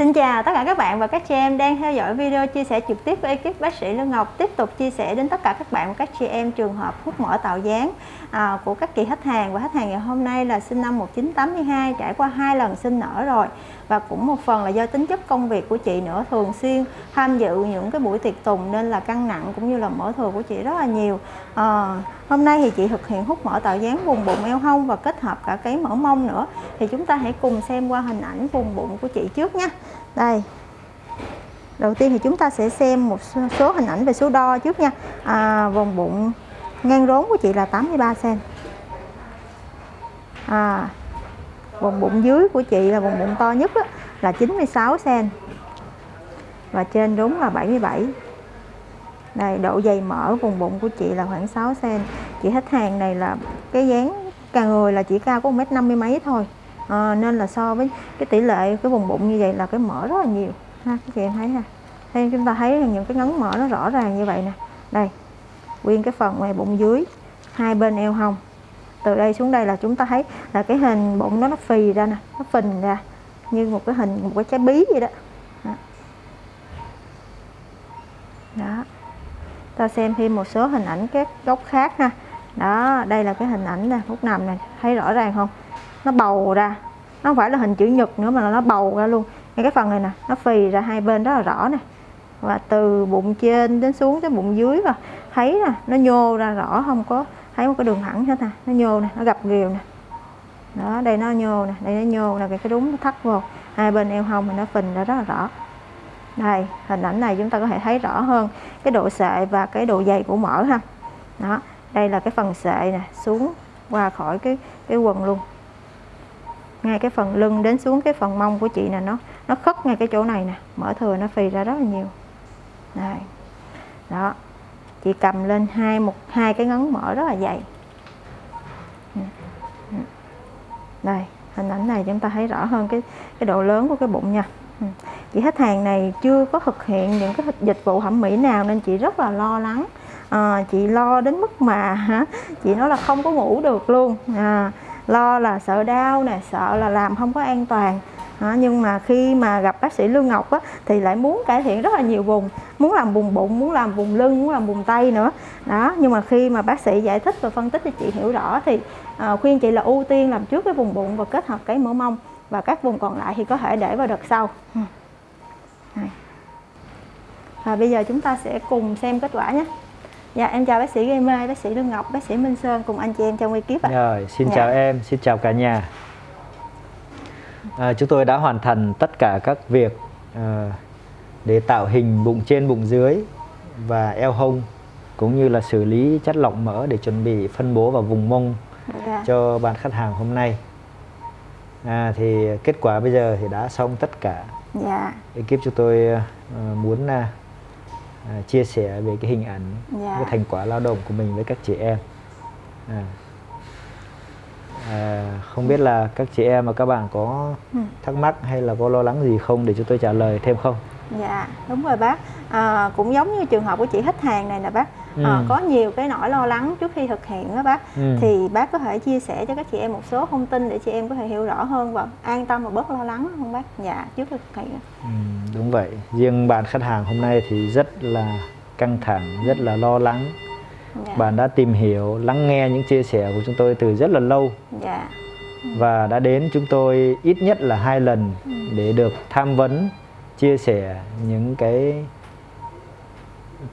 Xin chào tất cả các bạn và các chị em đang theo dõi video chia sẻ trực tiếp với ekip bác sĩ Lương Ngọc. Tiếp tục chia sẻ đến tất cả các bạn và các chị em trường hợp hút mỡ tạo dáng à, của các kỳ khách hàng. Và khách hàng ngày hôm nay là sinh năm 1982 trải qua hai lần sinh nở rồi và cũng một phần là do tính chất công việc của chị nữa thường xuyên tham dự những cái buổi tiệc tùng nên là căng nặng cũng như là mỡ thừa của chị rất là nhiều. À, hôm nay thì chị thực hiện hút mỡ tạo dáng vùng bụng eo hông và kết hợp cả cái mỡ mông nữa. Thì chúng ta hãy cùng xem qua hình ảnh vùng bụng của chị trước nha. Đây. Đầu tiên thì chúng ta sẽ xem một số hình ảnh về số đo trước nha. À, vùng bụng ngang rốn của chị là 83 cm à, vùng bụng dưới của chị là vùng bụng to nhất đó, là 96 cm và trên đúng là 77 đây độ dày mỡ vùng bụng của chị là khoảng 6 cm chị khách hàng này là cái dáng càng người là chỉ cao có 1m50 mấy thôi. À, nên là so với cái tỷ lệ cái vùng bụng như vậy là cái mỡ rất là nhiều. Ha các chị em thấy ha? Đây chúng ta thấy những cái ngấn mỡ nó rõ ràng như vậy nè. Đây nguyên cái phần ngoài bụng dưới hai bên eo hông từ đây xuống đây là chúng ta thấy là cái hình bụng nó nó phì ra nè nó phình ra như một cái hình một cái trái bí vậy đó. Đó, đó. ta xem thêm một số hình ảnh các góc khác ha. Đó đây là cái hình ảnh nè phút nằm này thấy rõ ràng không? Nó bầu ra nó không phải là hình chữ nhật nữa mà là nó bầu ra luôn. Ngay cái phần này nè nó phì ra hai bên rất là rõ nè. Và từ bụng trên đến xuống tới bụng dưới và thấy nè nó nhô ra rõ không có thấy một cái đường thẳng hết nè, nó nhô nè, nó gặp ghiều nè. Đó, đây nó nhô nè, đây nó nhô là cái cái đúng nó thắt vô. Hai bên eo hông thì nó phình ra rất là rõ. Đây, hình ảnh này chúng ta có thể thấy rõ hơn cái độ sệ và cái độ dày của mỡ ha. Đó, đây là cái phần sệ nè, xuống qua khỏi cái cái quần luôn. Ngay cái phần lưng đến xuống cái phần mông của chị nè, nó nó khất ngay cái chỗ này nè. Mỡ thừa nó phì ra rất là nhiều. Đây. Đó chị cầm lên hai một hai cái ngón mỡ rất là dày. Đây hình ảnh này chúng ta thấy rõ hơn cái cái độ lớn của cái bụng nha. Chị khách hàng này chưa có thực hiện những cái dịch vụ thẩm mỹ nào nên chị rất là lo lắng. À, chị lo đến mức mà hả chị nói là không có ngủ được luôn. À, lo là sợ đau nè sợ là làm không có an toàn à, nhưng mà khi mà gặp bác sĩ Lương Ngọc á, thì lại muốn cải thiện rất là nhiều vùng. Muốn làm vùng bụng muốn làm vùng lưng muốn làm vùng tay nữa. Đó nhưng mà khi mà bác sĩ giải thích và phân tích cho chị hiểu rõ thì à, khuyên chị là ưu tiên làm trước cái vùng bụng và kết hợp cái mỡ mông và các vùng còn lại thì có thể để vào đợt sau. Và bây giờ chúng ta sẽ cùng xem kết quả nhé. Dạ em chào bác sĩ Gây Mê, bác sĩ Lương Ngọc, bác sĩ Minh Sơn cùng anh chị em trong ekip ạ. Rồi, xin dạ. chào em, xin chào cả nhà. À, chúng tôi đã hoàn thành tất cả các việc à, để tạo hình bụng trên, bụng dưới và eo hông cũng như là xử lý chất lọc mỡ để chuẩn bị phân bố vào vùng mông dạ. cho bạn khách hàng hôm nay. À, thì kết quả bây giờ thì đã xong tất cả. Dạ. Ekip chúng tôi uh, muốn uh, chia sẻ về cái hình ảnh yeah. cái thành quả lao động của mình với các chị em à. Không biết là các chị em và các bạn có ừ. thắc mắc hay là có lo lắng gì không để chúng tôi trả lời thêm không Dạ đúng rồi bác à, cũng giống như trường hợp của chị khách hàng này nè bác ừ. à, có nhiều cái nỗi lo lắng trước khi thực hiện đó bác ừ. thì bác có thể chia sẻ cho các chị em một số thông tin để chị em có thể hiểu rõ hơn và an tâm và bớt lo lắng không bác dạ trước khi thực hiện ừ, đúng vậy riêng bạn khách hàng hôm nay thì rất là căng thẳng rất là lo lắng dạ. bạn đã tìm hiểu lắng nghe những chia sẻ của chúng tôi từ rất là lâu dạ. Và đã đến chúng tôi ít nhất là hai lần để được tham vấn chia sẻ những cái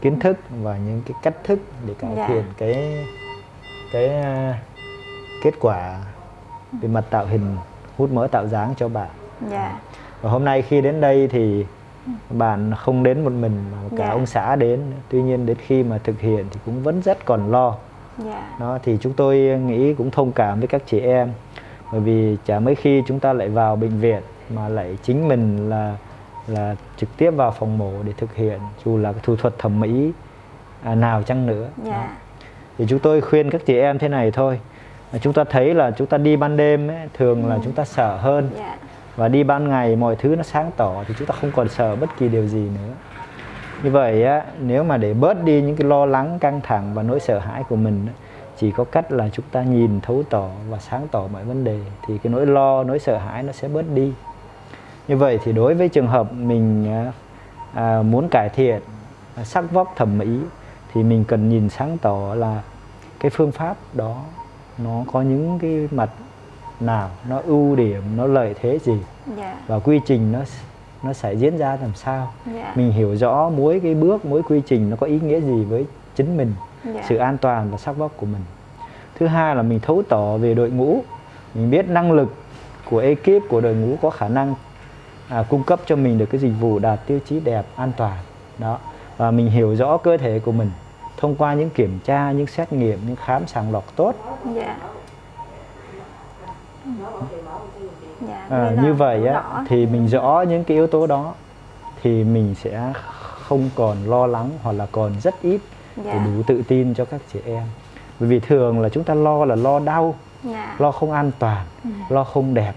kiến thức và những cái cách thức để cải dạ. thiện cái cái uh, kết quả về mặt tạo hình hút mỡ tạo dáng cho bạn. Dạ. Và hôm nay khi đến đây thì bạn không đến một mình mà cả dạ. ông xã đến. Tuy nhiên đến khi mà thực hiện thì cũng vẫn rất còn lo. Dạ. Đó thì chúng tôi nghĩ cũng thông cảm với các chị em bởi vì chả mấy khi chúng ta lại vào bệnh viện mà lại chính mình là là trực tiếp vào phòng mổ để thực hiện dù là thủ thuật thẩm mỹ à, nào chăng nữa yeah. Dạ. thì chúng tôi khuyên các chị em thế này thôi chúng ta thấy là chúng ta đi ban đêm ấy, thường ừ. là chúng ta sợ hơn yeah. Dạ. và đi ban ngày mọi thứ nó sáng tỏ thì chúng ta không còn sợ bất kỳ điều gì nữa như vậy á nếu mà để bớt đi những cái lo lắng căng thẳng và nỗi sợ hãi của mình chỉ có cách là chúng ta nhìn thấu tỏ và sáng tỏ mọi vấn đề thì cái nỗi lo nỗi sợ hãi nó sẽ bớt đi như vậy thì đối với trường hợp mình à, muốn cải thiện sắc vóc thẩm mỹ thì mình cần nhìn sáng tỏ là cái phương pháp đó nó có những cái mặt nào nó ưu điểm nó lợi thế gì yeah. Dạ. và quy trình nó nó sẽ diễn ra làm sao yeah. Dạ. mình hiểu rõ mỗi cái bước mỗi quy trình nó có ý nghĩa gì với chính mình yeah. Dạ. sự an toàn và sắc vóc của mình thứ hai là mình thấu tỏ về đội ngũ mình biết năng lực của ekip của đội ngũ có khả năng à, cung cấp cho mình được cái dịch vụ đạt tiêu chí đẹp an toàn đó và mình hiểu rõ cơ thể của mình thông qua những kiểm tra những xét nghiệm những khám sàng lọc tốt yeah. Dạ, à, như vậy á, thì mình rõ những cái yếu tố đó thì mình sẽ không còn lo lắng hoặc là còn rất ít dạ. để đủ tự tin cho các chị em bởi vì thường là chúng ta lo là lo đau dạ. lo không an toàn ừ. lo không đẹp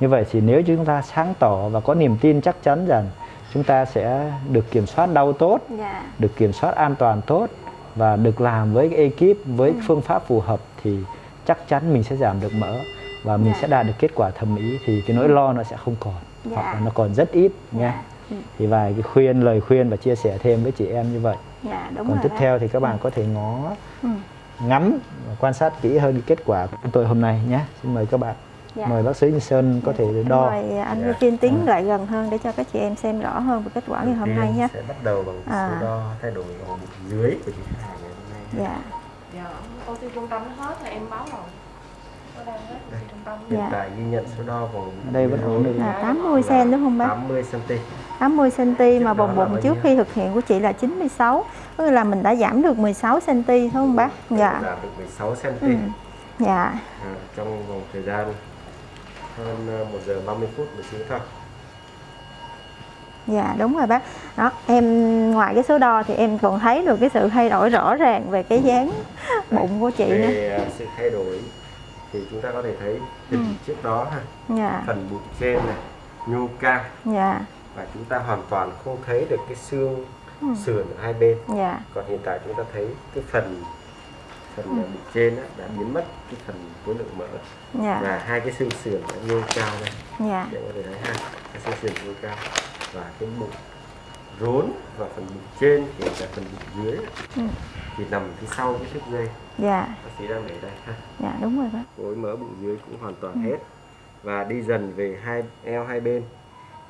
như vậy thì nếu chúng ta sáng tỏ và có niềm tin chắc chắn rằng chúng ta sẽ được kiểm soát đau tốt dạ. được kiểm soát an toàn tốt và được làm với ekip với ừ. phương pháp phù hợp thì chắc chắn mình sẽ giảm được mỡ và mình dạ. sẽ đạt được kết quả thẩm mỹ thì cái nỗi lo nó sẽ không còn dạ. hoặc là nó còn rất ít dạ. Ừ. thì vài cái khuyên lời khuyên và chia sẻ thêm với chị em như vậy dạ, đúng còn tiếp đó. theo thì các bạn ừ. có thể ngó ừ. ngắm và quan sát kỹ hơn kết quả của tôi hôm nay nhé xin mời các bạn Dạ. mời bác sĩ Như Sơn có thể đo mời anh dạ. Viên tiến à. lại gần hơn để cho các chị em xem rõ hơn về kết quả ngày hôm nay nhé sẽ bắt đầu bằng à. số đo thay đổi vòng dưới của chị hàng ngày hôm nay dạ dạ oxy trung tâm hết là em báo rồi Hiện dạ. tại ghi nhận số đo vòng đây vẫn ổn được là 80 cm đúng không bác? 80 cm. 80 cm mà vòng bụng trước khi thực hiện của chị là 96. Tức là mình đã giảm được 16 cm đúng không bác? Dạ. Giảm được 16 cm. Ừ. Dạ. À, trong vòng thời gian hơn 1 giờ 30 phút một xíu thôi. Dạ đúng rồi bác. Đó, em ngoài cái số đo thì em còn thấy được cái sự thay đổi rõ ràng về cái dáng bụng của chị về nữa. À, sự thay đổi thì chúng ta có thể thấy hình ừ. trước đó ha dạ. phần bụng trên này nhu ca dạ. và chúng ta hoàn toàn không thấy được cái xương ừ. sườn ở hai bên dạ. còn hiện tại chúng ta thấy cái phần phần ừ. bụng trên đó, đã biến mất cái phần khối lượng mỡ dạ. và hai cái xương sườn đã nhô cao đây dạ. để có thể thấy ha cái xương sườn nhô cao và cái bụng rốn và phần bụng trên kể cả phần bụng dưới ừ. Thì nằm phía sau cái thước dây. Dạ. Bác sĩ đang để đây ha. Dạ đúng rồi bác. Khối mỡ bụng dưới cũng hoàn toàn ừ. hết. Và đi dần về hai eo hai bên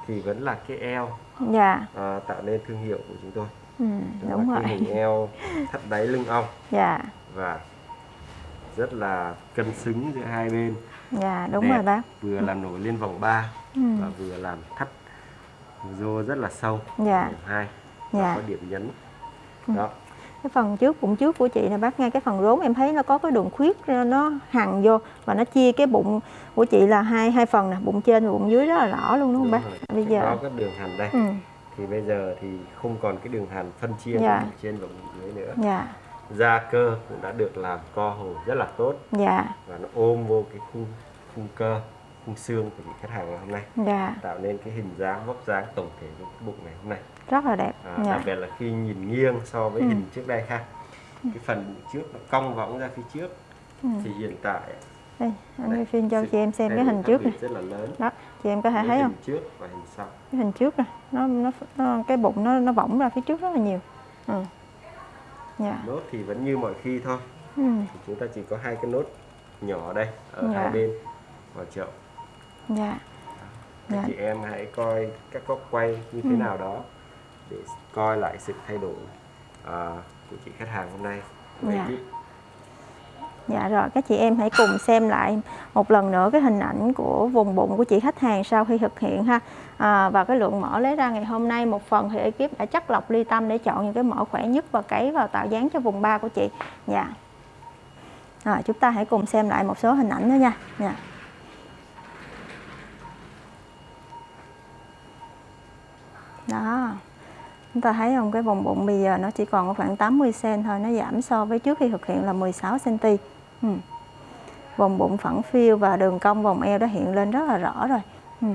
thì vẫn là cái eo dạ. à, tạo nên thương hiệu của chúng tôi. Ừ, đúng là rồi. cái hình eo thắt đáy lưng ong. Dạ. Và rất là cân xứng giữa hai bên. Dạ đúng Đẹp, rồi bác. Vừa làm nổi lên vòng 3 ừ. và vừa làm thắt rô rất là sâu. Dạ. Điểm hai. Dạ. có điểm nhấn. Ừ. đó cái phần trước bụng trước của chị này bác ngay cái phần rốn em thấy nó có cái đường khuyết nó hằn vô và nó chia cái bụng của chị là hai hai phần nè bụng trên và bụng dưới rất là rõ luôn đúng không đúng bác rồi. bây giờ có cái đường hằn đây ừ. thì bây giờ thì không còn cái đường hằn phân chia dạ. bụng trên và bụng dưới nữa dạ. da cơ cũng đã được làm co hồi rất là tốt dạ. và nó ôm vô cái khung khung cơ khung xương của khách hàng ngày hôm nay dạ. tạo nên cái hình dáng vóc dáng tổng thể của cái bụng ngày hôm nay rất là đẹp à, dạ. đặc biệt là khi nhìn nghiêng so với ừ. hình trước đây ha ừ. cái phần bụng trước nó cong võng ra phía trước ừ. thì hiện tại đây anh đây, phim cho chị em xem cái hình trước này rất là lớn đó chị em có thể thấy hình không trước và hình sau cái hình trước này nó nó, nó cái bụng nó nó võng ra phía trước rất là nhiều ừ. dạ. nốt thì vẫn như mọi khi thôi ừ. chúng ta chỉ có hai cái nốt nhỏ đây ở dạ. hai bên vào chậu dạ các dạ. chị em hãy coi các góc quay như thế ừ. nào đó để coi lại sự thay đổi uh, của chị khách hàng hôm nay dạ. dạ rồi các chị em hãy cùng xem lại một lần nữa cái hình ảnh của vùng bụng của chị khách hàng sau khi thực hiện ha à, và cái lượng mỡ lấy ra ngày hôm nay một phần thì ekip đã chắc lọc ly tâm để chọn những cái mỡ khỏe nhất và cấy vào tạo dáng cho vùng ba của chị dạ rồi chúng ta hãy cùng xem lại một số hình ảnh nữa nha dạ. Đó. Chúng ta thấy không? Cái vòng bụng bây giờ nó chỉ còn khoảng 80 cm thôi, nó giảm so với trước khi thực hiện là 16 cm ừ. vòng bụng phẳng phiêu và đường cong vòng eo đã hiện lên rất là rõ rồi. Ừ.